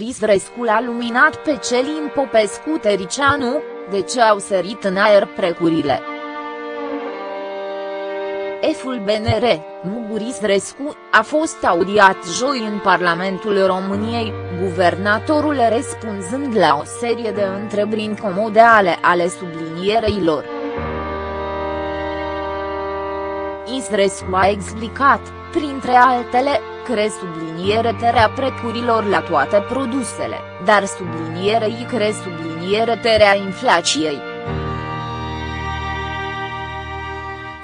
Isrescu l-a luminat pe Celin Popescu Tericianu, de ce au sărit în aer precurile. Eful BNR, Muguris Rescu, a fost audiat joi în Parlamentul României, guvernatorul răspunzând la o serie de întrebări incomode ale, ale sublinierei Isrescu a explicat, printre altele, cre subliniere terea precurilor la toate produsele, dar sublinierei cre subliniere terea inflației.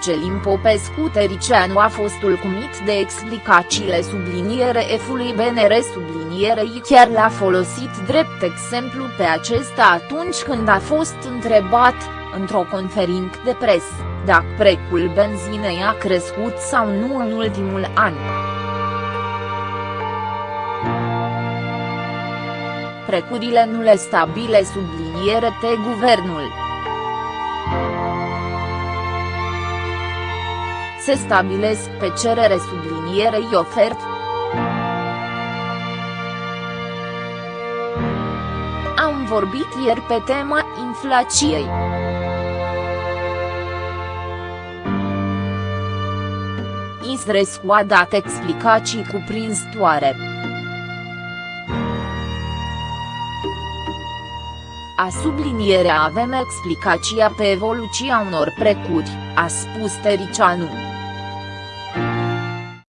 Celin Popescu Tericianu a fost ulcumit de explicațiile subliniere F-ului BNR sublinierei chiar l-a folosit drept exemplu pe acesta atunci când a fost întrebat, într-o conferință de presă, dacă precul benzinei a crescut sau nu în ultimul an. Precurile nu le stabile subliniere te guvernul. se stabilesc pe cerere sublinierei ofert. Am vorbit ieri pe tema inflației. Isrescu a dat explicații cuprinzătoare. A sublinierea avem explicația pe evoluția unor precuri, a spus Tericianu.